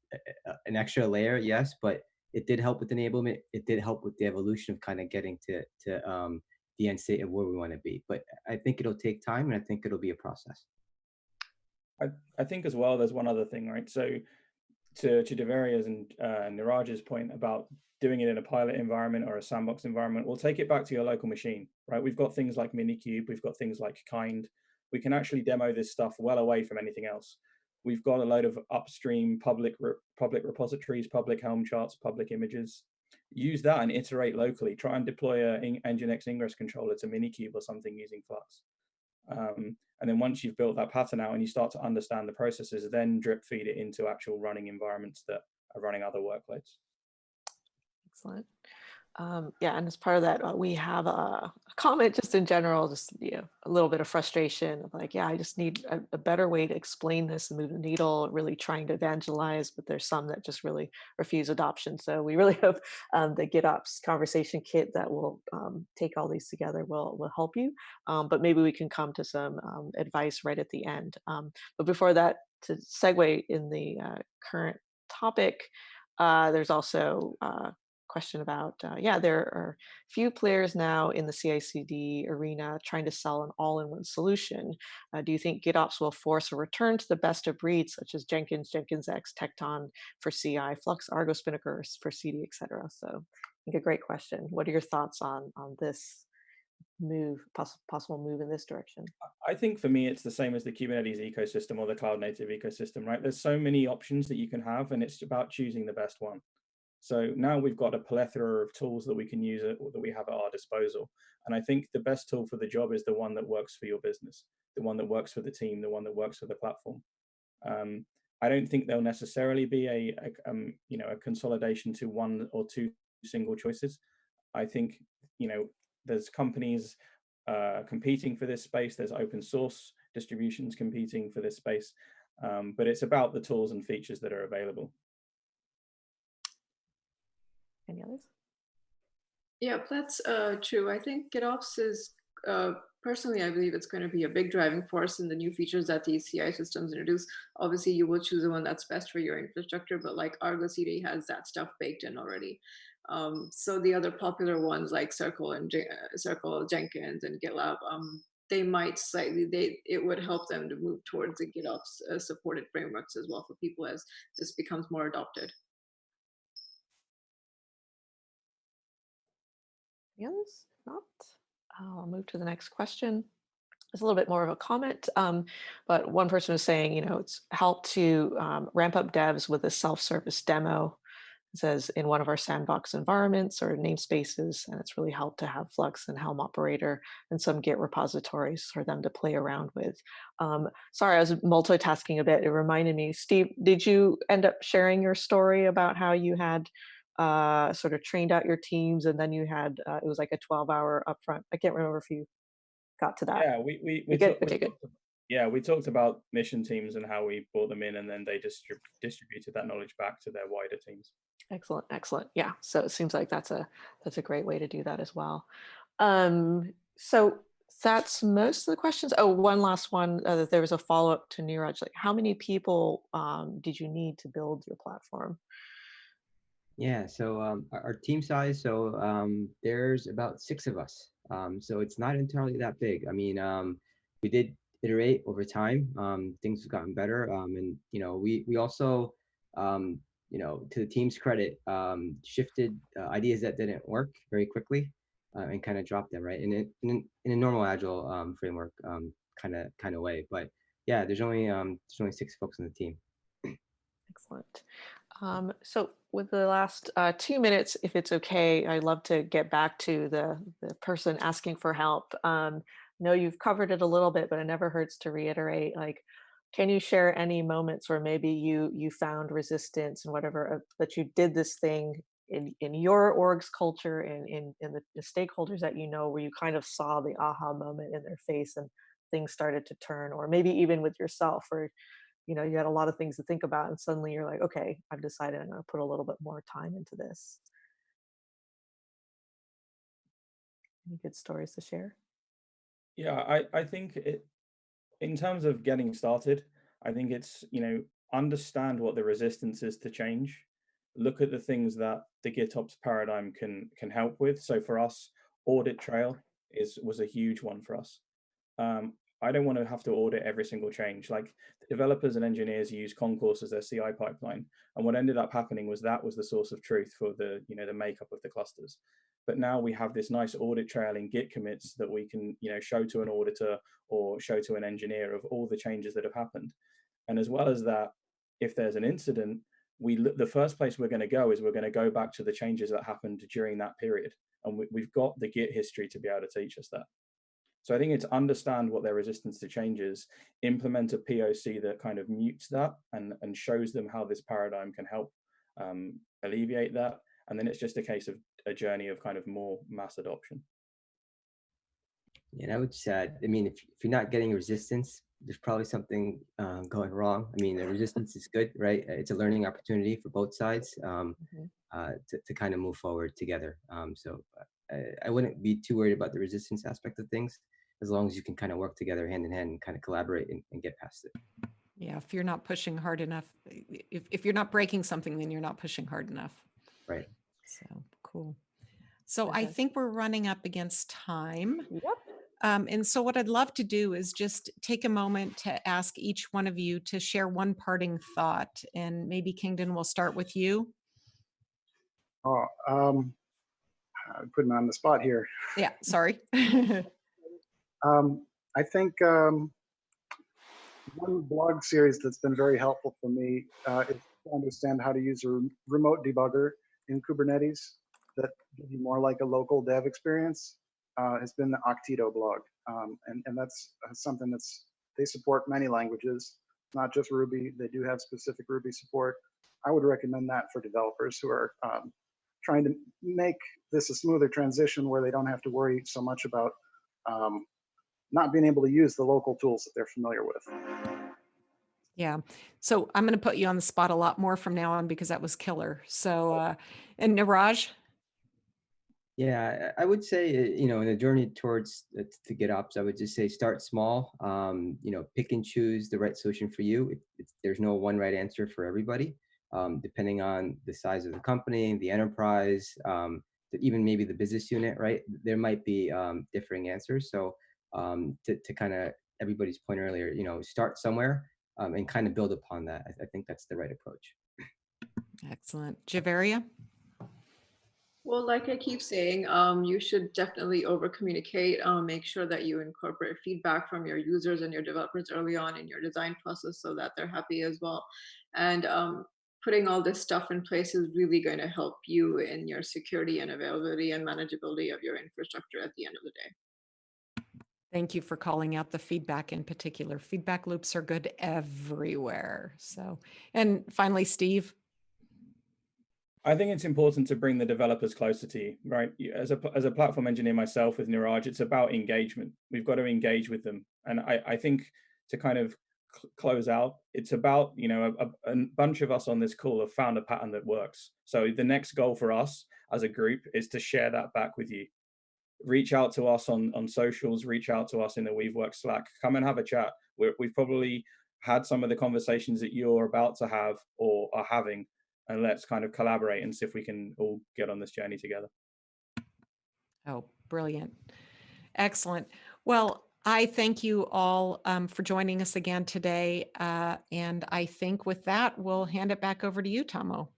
an extra layer, yes, but it did help with enablement. It did help with the evolution of kind of getting to to um, the end state of where we want to be. But I think it'll take time, and I think it'll be a process. I, I think as well, there's one other thing, right? So to, to Javeria's and uh, Niraj's point about doing it in a pilot environment or a sandbox environment, we'll take it back to your local machine, right? We've got things like Minikube, we've got things like Kind. We can actually demo this stuff well away from anything else. We've got a load of upstream public re public repositories, public Helm charts, public images. Use that and iterate locally. Try and deploy a in Nginx ingress controller to Minikube or something using Flux. Um, and then once you've built that pattern out and you start to understand the processes, then drip feed it into actual running environments that are running other workloads. Excellent. Um, yeah, and as part of that, uh, we have a, a comment just in general, just you know, a little bit of frustration of like, yeah, I just need a, a better way to explain this and move the needle, really trying to evangelize, but there's some that just really refuse adoption. So we really hope um, the GitOps conversation kit that will um, take all these together will, will help you. Um, but maybe we can come to some um, advice right at the end. Um, but before that, to segue in the uh, current topic, uh, there's also uh, question about, uh, yeah, there are few players now in the CI/CD arena trying to sell an all-in-one solution. Uh, do you think GitOps will force a return to the best of breeds, such as Jenkins, Jenkins X, Tekton for CI, Flux, Argo Spinnaker for CD, etc.? So I think a great question. What are your thoughts on on this move, poss possible move in this direction? I think for me, it's the same as the Kubernetes ecosystem or the cloud native ecosystem, right? There's so many options that you can have, and it's about choosing the best one. So now we've got a plethora of tools that we can use at, that we have at our disposal. And I think the best tool for the job is the one that works for your business, the one that works for the team, the one that works for the platform. Um, I don't think there'll necessarily be a, a um, you know a consolidation to one or two single choices. I think you know there's companies uh, competing for this space. There's open source distributions competing for this space, um, but it's about the tools and features that are available. Any others? Yeah, that's uh, true. I think GitOps is, uh, personally, I believe it's going to be a big driving force in the new features that these CI systems introduce. Obviously, you will choose the one that's best for your infrastructure, but like Argo CD has that stuff baked in already. Um, so the other popular ones like Circle and Je Circle, Jenkins, and GitLab, um, they might slightly, they it would help them to move towards the GitOps uh, supported frameworks as well for people as this becomes more adopted. Others? Not? I'll move to the next question. It's a little bit more of a comment, um, but one person was saying, you know, it's helped to um, ramp up devs with a self-service demo. It says in one of our sandbox environments or namespaces, and it's really helped to have Flux and Helm operator and some Git repositories for them to play around with. Um, sorry, I was multitasking a bit. It reminded me, Steve, did you end up sharing your story about how you had uh, sort of trained out your teams, and then you had uh, it was like a 12 hour upfront. I can't remember if you got to that. Yeah, we we, we, talk- we talked yeah we talked about mission teams and how we brought them in, and then they distrib- distributed that knowledge back to their wider teams. Excellent, excellent. Yeah, so it seems like that's a that's a great way to do that as well. Um, so that's most of the questions. Oh, one last one. Uh, there was a follow up to Niraj. Like, how many people um, did you need to build your platform? Yeah, so um, our, our team size, so um, there's about six of us. Um, so it's not entirely that big. I mean, um, we did iterate over time. Um, things have gotten better, um, and you know, we we also, you know, to the team's credit, shifted uh, ideas that didn't work very quickly, uh, and kind of dropped them right in in, in a normal agile framework kind of kind of way. But yeah, there's only there's only six folks on the team. Excellent. Um, so with the last uh, two minutes, if it's okay, I'd love to get back to the, the person asking for help. Um, know you've covered it a little bit, but it never hurts to reiterate, like, can you share any moments where maybe you you found resistance and whatever, uh, that you did this thing in, in your org's culture and in, in the, the stakeholders that you know, where you kind of saw the aha moment in their face and things started to turn, or maybe even with yourself, or you know you had a lot of things to think about and suddenly you're like okay i've decided i'm going to put a little bit more time into this Any good stories to share? Yeah, I, I think it, in terms of getting started, I think it's, you know, understand what the resistance is to change. Look at the things that the GitOps paradigm can can help with. So for us, audit trail is was a huge one for us. Um, I don't want to have to audit every single change. Like the developers and engineers use Concourse as their CI pipeline. And what ended up happening was that was the source of truth for the, you know, the makeup of the clusters. But now we have this nice audit trail in Git commits that we can, you know, show to an auditor or show to an engineer of all the changes that have happened. And as well as that, if there's an incident, we the first place we're going to go is we're going to go back to the changes that happened during that period. And we, we've got the Git history to be able to teach us that. So I think it's understand what their resistance to change is, implement a POC that kind of mutes that and, and shows them how this paradigm can help um, alleviate that. And then it's just a case of a journey of kind of more mass adoption. And I would say, I mean, if, if you're not getting resistance, there's probably something uh, going wrong. I mean, the resistance is good, right? It's a learning opportunity for both sides um, Mhm. uh, to, to kind of move forward together. Um, so I, I wouldn't be too worried about the resistance aspect of things, as long as you can kind of work together hand in hand and kind of collaborate and, and get past it. Yeah, if you're not pushing hard enough, if, if you're not breaking something, then you're not pushing hard enough. Right. So cool. So I think we're running up against time. Yep. Um, and so what I'd love to do is just take a moment to ask each one of you to share one parting thought. And maybe Kingdon will start with you. Oh, um, I'm putting on the spot here. Yeah, sorry. Um, I think um, one blog series that's been very helpful for me uh, is to understand how to use a rem- remote debugger in Kubernetes that gives you more like a local dev experience uh, has been the Okteto blog. Um, and, and that's uh, something that's, they support many languages, not just Ruby. They do have specific Ruby support. I would recommend that for developers who are um, trying to make this a smoother transition where they don't have to worry so much about um, not being able to use the local tools that they're familiar with. Yeah. So I'm going to put you on the spot a lot more from now on because that was killer. So, uh, and Niraj, Yeah, I I would say, you know, in the journey towards uh, to GitOps, I would just say start small. Um, you know, pick and choose the right solution for you. It, it's, there's no one right answer for everybody, um, depending on the size of the company, the enterprise, um, the- even maybe the business unit. Right, there might be um, differing answers. So, um, to to kind of everybody's point earlier, you know, start somewhere um, and kind of build upon that. I, I think that's the right approach. excellent. Javeria, Well, like I keep saying, um, you should definitely over communicate. Um, make sure that you incorporate feedback from your users and your developers early on in your design process so that they're happy as well. And um, putting all this stuff in place is really going to help you in your security and availability and manageability of your infrastructure at the end of the day. thank you for calling out the feedback in particular. Feedback loops are good everywhere. So, and finally, Steve. I think it's important to bring the developers closer to you, right? As a as a platform engineer myself with Niraj, it's about engagement. We've got to engage with them, and I I think to kind of cl- close out, it's about you know a, a, bunch of us on this call have found a pattern that works. So the next goal for us as a group is to share that back with you. Reach out to us on on socials. Reach out to us in the WeaveWorks Slack. Come and have a chat. We're, we've probably had some of the conversations that you're about to have or are having and let's kind of collaborate and see if we can all get on this journey together. Oh, brilliant. Excellent. Well, I thank you all um, for joining us again today. Uh, and I think with that, we'll hand it back over to you, Tomo.